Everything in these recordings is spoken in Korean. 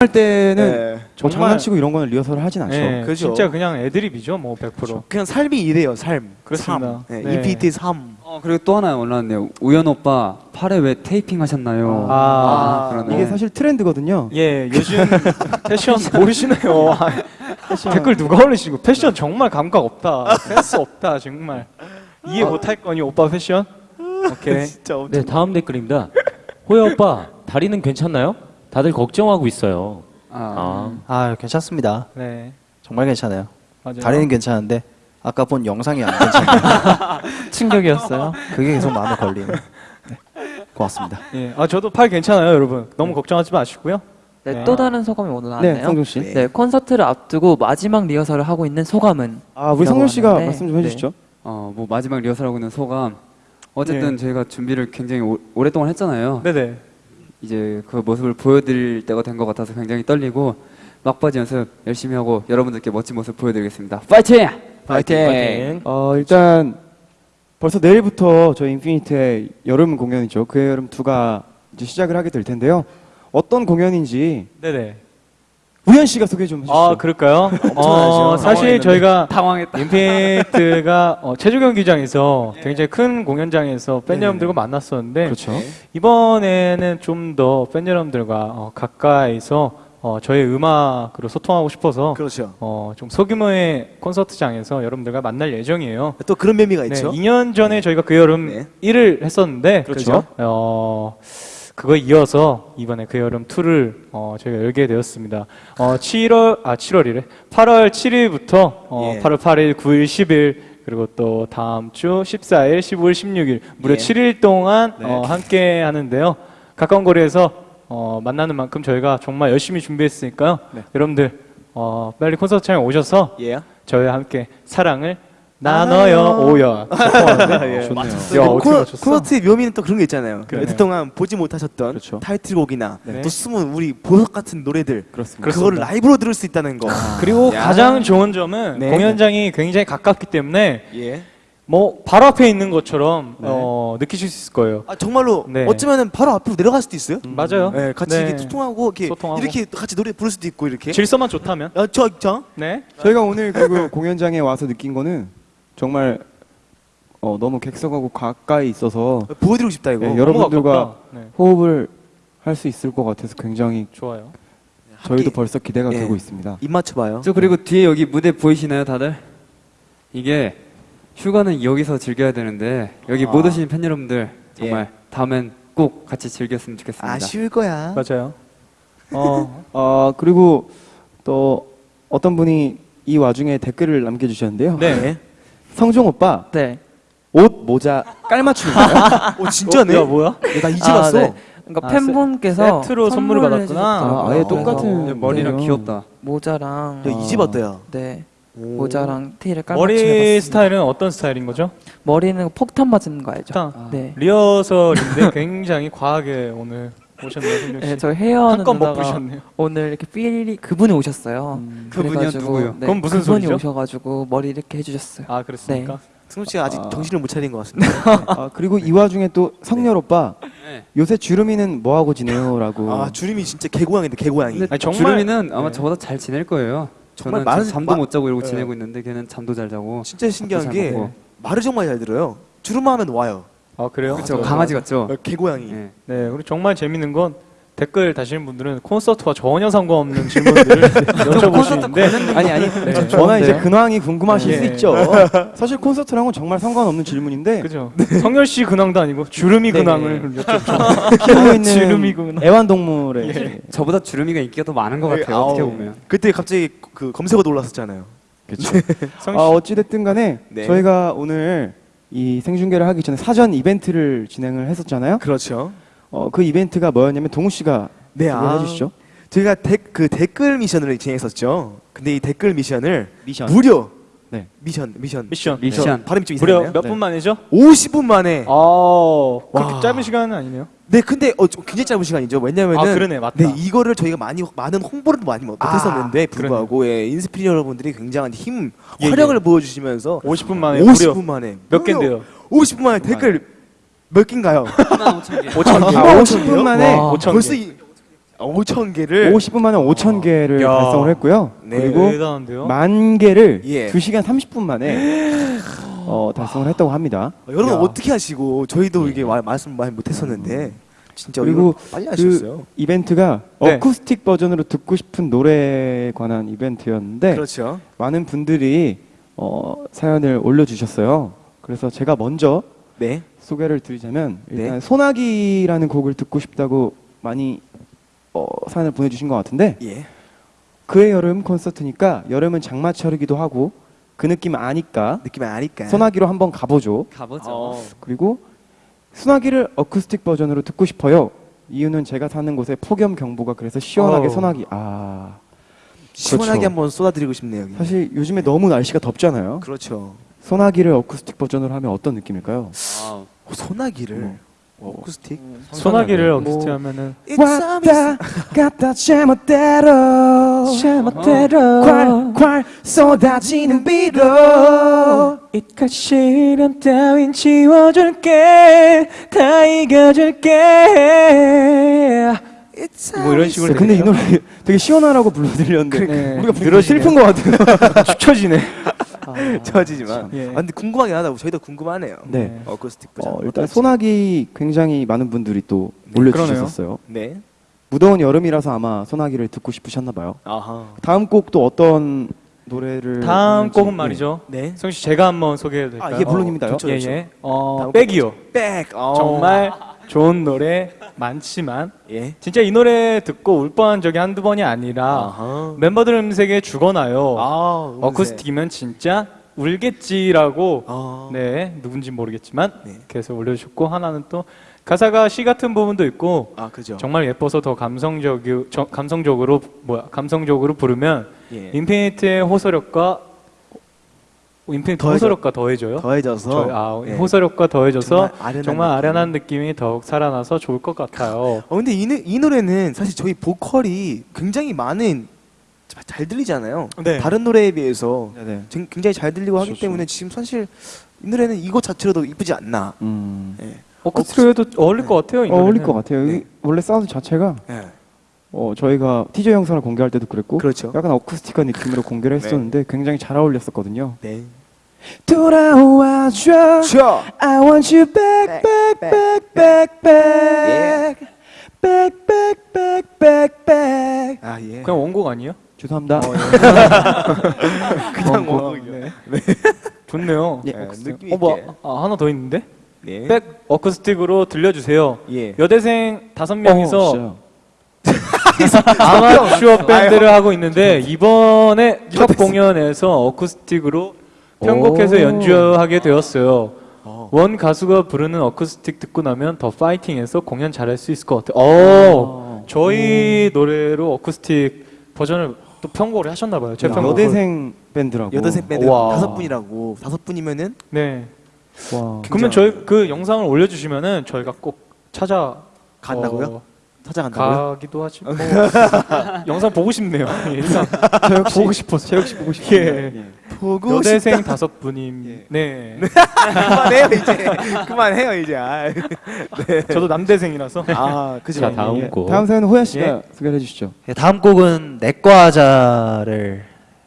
할 때는 네. 뭐 정말- 장난치고 이런 거는 리허설을 하진 않죠. 네, 그죠. 진짜 그냥 애드립이죠, 뭐 100%. 그냥 삶이 이래요, 삶. 그렇습니다. 삶. 네, 네. EPT 3. 어 그리고 또 하나 올라왔네요. 우연 오빠 팔에 왜 테이핑 하셨나요? 아, 그러네. 이게 사실 트렌드거든요. 예, 요즘 패션 모르시네요. 아, 댓글 누가 올리시고 패션 정말 감각 없다. 센스 없다, 정말. 이해 못할 거니 오빠 패션? 오케이. 진짜 엄청. 네, 다음 댓글입니다. 호야 오빠, 다리는 괜찮나요? 다들 걱정하고 있어요. 아, 아, 아 괜찮습니다. 네, 정말 괜찮아요. 맞아요. 다리는 괜찮은데 아까 본 영상이 안 괜찮아요. 충격이었어요. 그게 계속 마음에 걸리네. 네. 고맙습니다. 예, 아 저도 팔 괜찮아요, 여러분. 너무 걱정하지 마시고요. 네, 네. 또 다른 소감이 오늘 네, 나왔네요. 성종 씨. 네, 콘서트를 앞두고 마지막 리허설을 하고 있는 소감은 아, 우리 성종 씨가 하는데, 말씀 좀 해주시죠. 어, 뭐 마지막 리허설하고 있는 소감. 어쨌든 저희가 준비를 굉장히 오, 오랫동안 했잖아요. 네네. 이제 그 모습을 보여드릴 때가 된 것 같아서 굉장히 떨리고 막바지 연습 열심히 하고 여러분들께 멋진 모습 보여드리겠습니다. 파이팅! 파이팅. 어, 일단 벌써 내일부터 저희 인피니트의 여름 공연이죠. 그 여름 two가 이제 시작을 하게 될 텐데요. 어떤 공연인지 네네. 우현 씨가 소개 좀 해주시죠. 아 그럴까요? 어. 사실 저희가 당황했다. 인피니트가 어, 체조 경 기장에서 굉장히 큰 공연장에서 팬 네. 여러분들과 만났었는데 그렇죠. 이번에는 좀 더 팬 여러분들과 어, 가까이서 어, 저의 음악으로 소통하고 싶어서 그렇죠. 어, 좀 소규모의 콘서트장에서 여러분들과 만날 예정이에요. 또 그런 매미가 네, 있죠. 2년 전에 저희가 그 여름 네. 1을 했었는데 그렇죠. 어, 그거 이어서 이번에 그 여름 2를 어, 저희가 열게 되었습니다. 어, 7월 아 7월이래. 8월 7일부터 어, 예. 8월 8일, 9일, 10일 그리고 또 다음 주 14일, 15일, 16일 무려 예. 7일 동안 네. 어, 함께 하는데요. 가까운 거리에서 어, 만나는 만큼 저희가 정말 열심히 준비했으니까요. 네. 여러분들 어, 빨리 콘서트장에 오셔서 예. 저희와 함께 사랑을 나눠요 오야. 예. 좋네요. 야, 어떻게 콘- 맞췄어? 콘서트의 묘미는 또 그런 게 있잖아요. 그러네요. 그동안 보지 못하셨던 그렇죠. 타이틀곡이나 네. 또 숨은 우리 보석 같은 노래들 그렇습니다. 그거를 라이브로 들을 수 있다는 거. 그리고 야. 가장 좋은 점은 네. 공연장이 굉장히 가깝기 때문에 예. 뭐 바로 앞에 있는 것처럼 네. 어, 느끼실 수 있을 거예요. 아 정말로 네. 어쩌면은 바로 앞으로 내려갈 수도 있어요. 맞아요. 네, 같이 네. 이렇게 소통하고 이렇게 소통하고. 이렇게 같이 노래 부를 수도 있고 이렇게. 질서만 좋다면. 아, 저, 저. 네. 저희가 오늘 그리고 공연장에 와서 느낀 거는 정말 어, 너무 객석하고 가까이 있어서 보여드리고 싶다 이거. 네, 여러분들과. 네. 호흡을 할 수 있을 것 같아서 굉장히 좋아요. 저희도 함께 벌써 기대가 예. 되고 있습니다. 입 맞춰봐요. 저 그리고 뒤에 여기 무대 보이시나요, 다들? 이게 휴가는 여기서 즐겨야 되는데 여기 아. 못 오신 팬 여러분들 정말 다음엔 꼭 같이 즐겼으면 좋겠습니다. 아쉬울 거야. 맞아요. 어, 어, 그리고 또 어떤 분이 이 와중에 댓글을 남겨주셨는데요. 네. 성종 오빠 네. 옷 모자 깔맞춤인가요? 오 진짜네. 야 뭐야? 야, 나 이제 아, 봤어. 네. 그러니까 아, 팬분께서 세트로 선물을 받았구나. 해주셨더라고요. 아, 그래서 똑같은 네, 머리랑 네요. 귀엽다. 모자랑 야 이제 봤다 야. 네 오. 모자랑 티를 깔맞춤 머리 해봤습니다. 스타일은 어떤 스타일인 거죠? 머리는 폭탄 맞은 거 알죠? 폭탄. 네. 리허설인데 굉장히 과하게 오늘 오셨네요, 성경 씨. 네, 저 헤어는 부르셨네요. 오늘 이렇게 삘이 그분이 오셨어요. 그분이요? 그래가지고, 누구요? 네, 그건 무슨 그분이 소리죠? 오셔가지고 머리 이렇게 해주셨어요. 아 그렇습니까? 승우 씨가 아직 아. 정신을 못 차린 것 같습니다. 아, 그리고 이 와중에 또 성렬 오빠 네. 요새 주름이는 뭐 하고 지내요라고. 아 주림이 진짜 개고양인데 개고양이. 아니, 정말- 주름이는 아마 네. 저보다 잘 지낼 거예요. 정말 저는 참- 잠도 마- 못 자고 이러고 네. 지내고 있는데 걔는 잠도 잘 자고. 진짜 신기한 잘 게. 말을 정말 잘 들어요. 주름만 하면 와요. 아 그래요? 그렇죠. 아, 강아지 같죠. 어, 개고양이. 네. 네, 그리고 정말 재밌는 건 댓글 다시는 분들은 콘서트와 전혀 상관없는 질문들을 여쭤보시는데 아니 아니 네, 저는 좋은데요? 이제 근황이 궁금하실 예. 수 있죠. 사실 콘서트랑은 정말 상관없는 질문인데 그죠? 성열 씨 근황도 아니고 주름이. 근황을 여쭤보죠. 키우고. 있는 애완동물의 예. 저보다 주름이가 인기가 더 많은 것 같아요. 어떻게 보면. 그때 갑자기 그 검색어도 올랐었잖아요. 그렇죠. 성 아, 씨, 어찌 됐든 간에 네. 저희가 오늘 이 생중계를 하기 전에 사전 이벤트를 진행을 했었잖아요. 그렇죠. 어, 그 이벤트가 뭐였냐면 동우 씨가 네, 소개해 아. 주시죠. 저희가 댓- 그 댓글 미션을 진행했었죠. 근데 이 댓글 미션을 미션. 무려 네. 미션 미션 미션. 미션. 발음이 좀 무려 이상해요. 몇 네. 분 만이죠? 50분 만에. 아, 그렇게 와. 짧은 시간은 아니네요. 네, 근데 어, 좀 굉장히 짧은 시간이죠. 왜냐면은 아, 그러네, 맞다. 네, 이거를 저희가 많이 많은 홍보를 많이 못- 못했었는데 아, 불구하고 예, 인스피릿 여러분들이 굉장한 힘, 예, 활약을 보여주시면서 50분 만에 50분 무려 만에 몇 개인데요? 50분 만에 댓글 몇 개인가요? 5천 개. 5천 개. 아, 50분 만에 와. 5천 벌써 개. 이, 5천 개를 50분 만에 5천 개를 야. 달성을 했고요. 네. 그리고 대단한데요? 만 개를 예. 2시간 30분 만에 어, 달성을 했다고 합니다. 어, 여러분 야. 어떻게 하시고 저희도 이게 와- 말씀 많이 못했었는데 진짜 그리고 빨리 그 하셨어요. 이벤트가 네. 어쿠스틱 버전으로 듣고 싶은 노래에 관한 이벤트였는데 그렇죠. 많은 분들이 어, 사연을 올려주셨어요. 그래서 제가 먼저 네. 소개를 드리자면 일단 네. 소나기라는 곡을 듣고 싶다고 많이 어, 사연을 보내주신 것 같은데 예. 그의 여름 콘서트니까 여름은 장마철이기도 하고 그 느낌 아니까 느낌이 아니까. 소나기로 한번 가보죠. 가보죠. 어. 그리고 소나기를 어쿠스틱 버전으로 듣고 싶어요. 이유는 제가 사는 곳에 폭염 경보가 그래서 시원하게 어. 소나기. 아 시원하게 그렇죠. 한번 쏟아드리고 싶네요. 여기. 사실 요즘에 너무 날씨가 덥잖아요. 그렇죠. 소나기를 어쿠스틱 버전으로 하면 어떤 느낌일까요? 아, 어, 소나기를 어. 어, 어쿠스틱. 소나기를 뭐- 어쿠스틱 하면은 왔다 갔다 제멋대로. 제멋대로. 콸콸 쏟아지는 비로 이깟 시련 따윈 지워줄게. 다 이겨줄게. 뭐 이런 식으로 근데 이. 노래 되게 시원하라고 불러드렸는데 네. 우리가 들어 슬픈 것 같아요. 축 처지네 저지지만. 예. 아, 근데 궁금하긴 하다. 저희도 궁금하네요. 네. 어쿠스틱 버전. 어, 일단 소나기 굉장히 많은 분들이 또 올려주셨었어요. 네. 무더운 여름이라서 아마 소나기를 듣고 싶으셨나 봐요. 아하. 다음 곡또 어떤 노래를 다음 하는지, 곡은 예. 말이죠 네. 성씨 제가 한번 소개해도 될까요? 아, 예, 물론입니다요. 좋죠, 좋죠. 예 예 어, 백이요 백. 어. 정말 좋은 노래 많지만 예. 진짜 이 노래 듣고 울 뻔한 적이 한두 번이 아니라 아하. 멤버들 음색에 죽어나요 아, 음색. 어쿠스틱이면 진짜 울겠지라고 아. 네 누군지 모르겠지만 네. 그래서 올려주셨고 하나는 또 가사가 시 같은 부분도 있고 아. 정말 예뻐서 더 감성적 감성적으로 뭐야 감성적으로 부르면 예. 인피니트의 호소력과 인피니트 더해져- 호소력과 더해져요. 더해져서 저, 아, 예. 호소력과 더해져서 정말 아련한 정말 느낌. 아련한 느낌이 더욱 살아나서 좋을 것 같아요. 어 근데 이, 노- 이 노래는 사실 저희 보컬이 굉장히 많은 자- 잘 들리잖아요. 네. 다른 노래에 비해서 네네. 쟁- 굉장히 잘 들리고 하기. 때문에 지금 사실 이 노래는 이것 자체로도 이쁘지 않나. 음. 예. 어쿠스틱에도 어울릴 것 같아요. 이 어울릴. 것 같아요. 네. 이 원래 사운드 자체가 예. 어, 저희가 티저 영상을 공개할 때도 그랬고 그렇죠. 약간 어쿠스틱한 느낌으로 공개를 네. 했었는데 네. 굉장히 잘 어울렸었거든요. 네. 돌아와줘 sure. I want you back 네, back back back 예. back back back back back back 아, 예. 그냥 원곡 아니에요? 죄송합니다. 어, 예. 그냥 원곡이요. 네. 네. 좋네요. 예, 네, 느낌 어, 있게. 어, 뭐, 아, 하나 더 있는데? 네. 예. 백 어쿠스틱으로 들려주세요. 예. 여대생 다섯 명이서 어, 아마추어 밴드를 하고 있는데 이번에 첫 공연에서 어쿠스틱으로 편곡해서 오. 연주하게 되었어요. 어. 원 가수가 부르는 어쿠스틱 듣고 나면 더 파이팅해서 공연 잘할 수 있을 것 같아요. 오, 저희 노래로 어쿠스틱 버전을 또 편곡을 하셨나 봐요. 제. 편곡을. 여대생 밴드라고. 여대생 밴드 와. 다섯 분이라고 다섯 분이면은 네. 와. 그러면 저희 그 영상을 올려주시면은 저희가 꼭 찾아 간다고요? 어, 찾아간다고요? 가기도 하지. 뭐. 영상 보고 싶네요. 일단 저 역시 보고 싶어서. 제 역시 보고 싶어요. 예. 보고 여대생 싶다. 다섯 분임. 네. 그만해요 이제. 그만해요 이제. 아, 저도 남대생이라서. 아 그죠. 자 다음 예. 곡. 다음 사연은 호야 씨가 예. 소개해 를 주시죠. 예, 다음 곡은 내과 하자를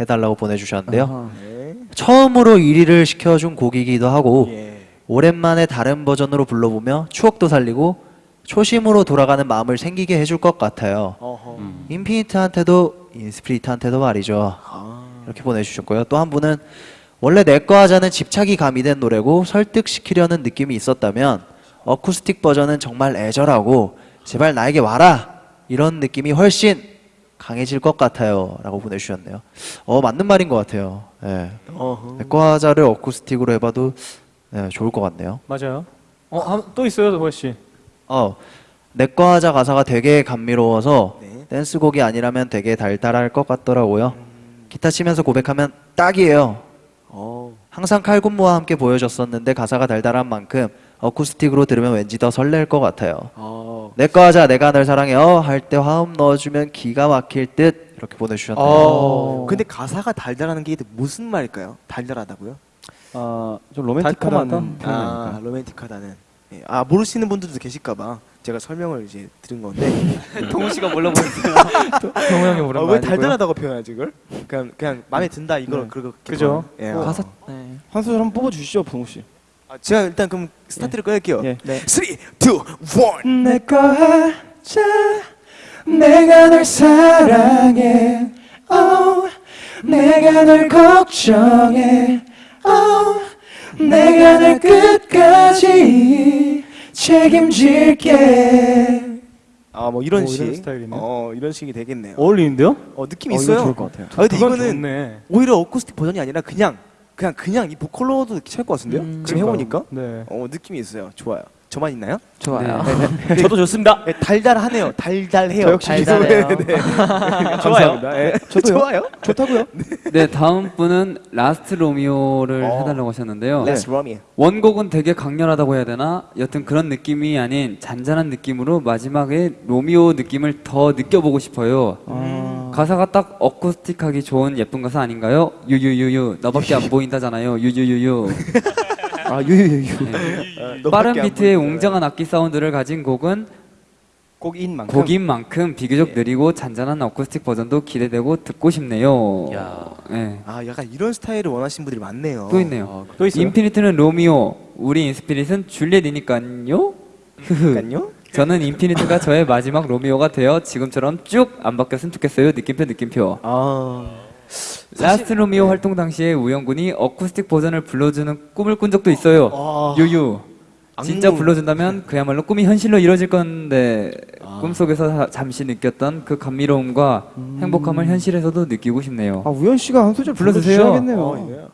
해달라고 보내주셨는데요. 네. 처음으로 1위를 시켜준 곡이기도 하고 예. 오랜만에 다른 버전으로 불러보며 추억도 살리고 초심으로 돌아가는 마음을 생기게 해줄 것 같아요. 어허. 인피니트한테도 인스피리트한테도 말이죠. 아. 이렇게 보내주셨고요. 또 한 분은 원래 내과 하자는 집착이 가미된 노래고 설득시키려는 느낌이 있었다면 어쿠스틱 버전은 정말 애절하고 제발 나에게 와라 이런 느낌이 훨씬 강해질 것 같아요. 라고 보내주셨네요. 어 맞는 말인 것 같아요. 예. 어허. 내과 하자를 어쿠스틱으로 해봐도 예, 좋을 것 같네요. 맞아요. 어, 한- 또 있어요, 호야 씨. 어 내과 하자 가사가 되게 감미로워서 네. 댄스곡이 아니라면 되게 달달할 것 같더라고요. 기타 치면서 고백하면 딱이에요. 어. 항상 칼군무와 함께 보여줬었는데 가사가 달달한 만큼 어쿠스틱으로 들으면 왠지 더 설렐 것 같아요. 어. 내거 하자 내가 널 사랑해요 할 때 화음 넣어주면 기가 막힐 듯 이렇게 보내주셨네요. 어. 근데 가사가 달달하는 게 무슨 말일까요? 달달하다고요? 아, 좀. 로맨틱하다는 아? 로맨틱하다는. 예. 아 모르시는 분들도 계실까봐 제가 설명을 이제 들은 건데 동훈 씨가 몰라 보였어요. 동호 형이 어, 오랜만이고요. 왜 달달하다고 표현하지 이걸? 그냥 그냥 마음에 든다 이걸 네. 그렇게 그죠. 예. 어. 가사 네. 한 소절 한번 뽑아 주시죠, 동욱 씨. 아, 제가 일단 그럼 스타트를 끌게요. 예. 네. 3, 2, 1 내거 하자 내가 널 사랑해 oh, 내가 널 걱정해 oh, 내가 널 끝까지 책임질게 아 뭐 이런 오, 식. 이런. 어 식이 되겠네요. 어울리는데요? 어 느낌 어, 이거 있어요. 좋을 것 같아요. 아 근데 이거는 좋네. 오히려 어쿠스틱 버전이 아니라 그냥 그냥 그냥 이 보컬로도 찰것 같은데요? 음, 지금 해보니까 네. 어 느낌이 있어요. 좋아요. 저만 있나요? 좋아요. 저도 좋습니다. 네, 달달하네요. 달달해요. 저 역시 달달해요. 네. 좋아요. 감사합니다. 예. 저도요. 좋아요. 좋다고요? 네, 다음 분은 Last Romeo를 어. 해달라고 하셨는데요. Last Romeo. 원곡은 되게 강렬하다고 해야 되나? 여튼 그런 느낌이 아닌 잔잔한 느낌으로 마지막에 로미오 느낌을 더 느껴보고 싶어요. 아, 가사가 딱 어쿠스틱하기 좋은 예쁜 가사 아닌가요? 유유유유 너밖에 안 보인다잖아요. 유유유유. 아 유유유유. 너밖에 빠른 안 비트의. 웅장한 악기 사운드를 가진 곡은 곡인 만큼. 곡인 만큼 비교적 느리고 잔잔한 어쿠스틱 버전도 기대되고 듣고 싶네요. 야. 네. 아 약간 이런 스타일을 원하시는 분들이 많네요. 또 있네요. 또 있어요? 인피니트는 로미오, 우리 인스피릿은 줄리엣이니까요. 그러니까요. 저는 인피니트가 저의 마지막 로미오가 되어 지금처럼 쭉 안 바뀌었으면 좋겠어요. 느낌표 느낌표. 아 Last Romeo 활동 당시에 우현군이 어쿠스틱 버전을 불러주는 꿈을 꾼 적도 있어요. 아. 유유. 진짜 악몽. 불러준다면 그야말로 꿈이 현실로 이루어질 건데 아. 꿈속에서 사- 잠시 느꼈던 그 감미로움과 행복함을 현실에서도 느끼고 싶네요. 아 우현 씨가 한 소절 불러주세요. 어, 예.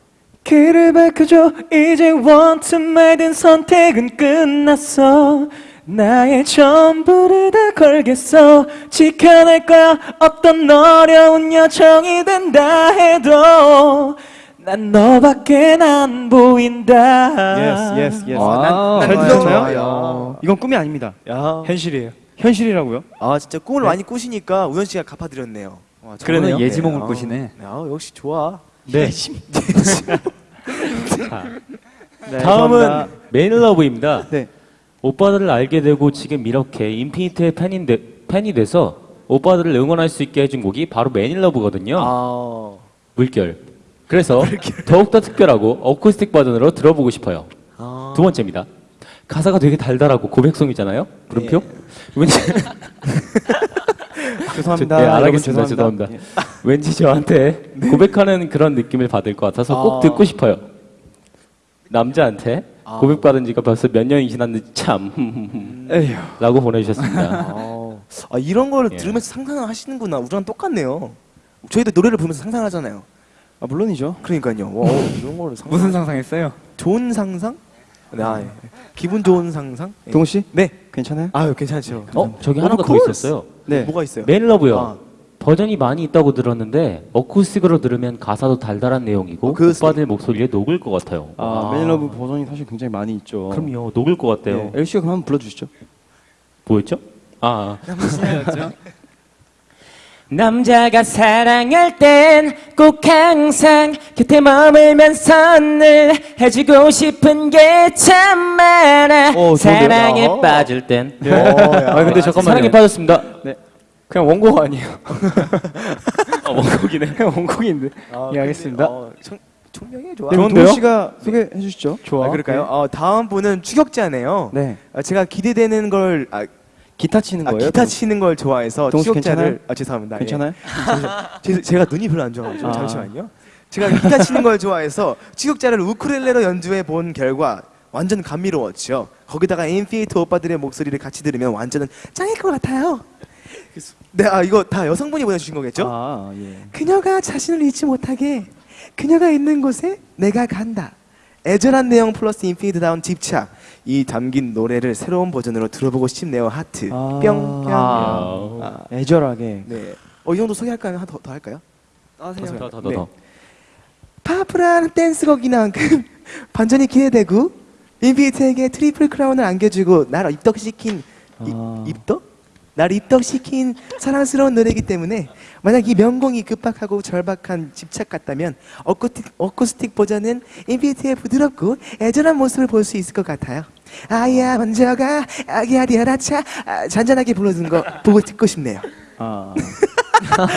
길을 밝혀줘 이제 원튼 말든 선택은 끝났어 나의 전부를 다 걸겠어 지켜낼 거야 어떤 어려운 여정이 된다 해도 난 너밖에 안 보인다 Yes, yes, yes. 아, 잘. 들었나요? 좋아요. 이건 꿈이 아닙니다. 야. 현실이에요 현실이라고요? 아 진짜 꿈을 많이 꾸시니까 우현 씨가 갚아드렸네요. 와, 그러네요. 정말 예지몽을 네, 아. 꾸시네. 아 역시 좋아. 네 네, 다음은. 매일러브입니다. 네. 오빠들을 알게 되고 지금 이렇게 인피니트의 팬인데, 팬이 돼서 오빠들을 응원할 수 있게 해준 곡이 바로 매일러브거든요. 아. 물결. 그래서 더욱더 특별하고 어쿠스틱 버전으로 들어보고 싶어요. 아. 두 번째입니다. 가사가 되게 달달하고 고백송이잖아요. 물음표? 왠지 죄송합니다. 네, 알겠습니다. 죄송합니다. 왠지 저한테 고백하는 그런 느낌을 받을 것 같아서 꼭 아. 듣고 싶어요. 남자한테 고백받은 지가 벌써 몇 년이 지났는지 참 에휴. 라고 보내주셨습니다. 아, 아 이런 거를 예. 들으면서 상상을 하시는구나. 우리랑 똑같네요. 저희도 노래를 부르면서 상상하잖아요. 아 물론이죠. 그러니까요. 와, 이런 거를 상상. 무슨 상상했어요? 좋은 상상? 네, 아, 예. 기분 좋은 상상? 예. 동우 씨? 네. 괜찮아요? 아유 괜찮죠. 어? 저기 Of 하나가 더. 있었어요. 네. 뭐가 있어요? Man in Love요. 아. 버전이 많이 있다고 들었는데 어쿠스틱으로 들으면 가사도 달달한 내용이고 어쿠스틱. 오빠들 목소리에 녹을 것 같아요. 아, Man in Love 버전이 사실 굉장히 많이 있죠. 그럼요. 녹을 것 같대요. 네. 엘 씨가 그럼 한번 불러주시죠. 뭐였죠? 아. 남자가 사랑할 땐 꼭 항상 곁에 머물면서 늘 해주고 싶은 게 참 많아. 어, 좋은데요? 사랑에 어. 빠질 땐. 어, 야. 아 근데 잠깐만요 사랑에 빠졌습니다. 그냥 원곡 아니에요 아, 원곡이네. 그냥 원곡인데 아, 예, 알겠습니다. 어, 청, 청명해 좋아. 네, 좋은데요? 씨가 소개해 주시죠. 좋아 아, 그럴까요? 어, 다음 분은 추격자네요. 네. 아, 제가 기대되는 걸 아, 기타 치는 아, 거예요? 기타 치는 걸 좋아해서 추격자를? 아 죄송합니다. 예. 괜찮아요? 제, 제가 눈이 별로 안 좋아가지고 아. 잠시만요. 제가 기타 치는 걸 좋아해서 추격자를 우쿨렐레로 연주해 본 결과 완전 감미로웠죠. 거기다가 인피니트 오빠들의 목소리를 같이 들으면 완전은 짱일 것 같아요. 네, 아 이거 다 여성분이 보내주신 거겠죠? 아, 예. 그녀가 자신을 잊지 못하게 그녀가 있는 곳에 내가 간다. 애절한 내용 플러스 인피니트다운 집착 이 담긴 노래를 새로운 버전으로 들어보고 싶네요. 하트 아. 뿅 뿅. 아. 아, 애절하게. 네. 어, 이 정도 소개할까요? 더, 더 할까요? 더, 더, 더, 네. 더. 파워풀한 댄스곡이니만큼 반전이 기대되고 인피니트에게 트리플 크라운을 안겨주고 나를 입덕시킨 이- 아. 입덕? 날 입덕시킨 사랑스러운 노래이기 때문에 만약 이 명곡이 급박하고 절박한 집착 같다면 어쿠스틱, 어쿠스틱 버전은 인피니트의 부드럽고 애절한 모습을 볼 수 있을 것 같아요. 아야 먼저가 아기야 디아라차 아, 잔잔하게 불러준 거 보고 듣고 싶네요. 아,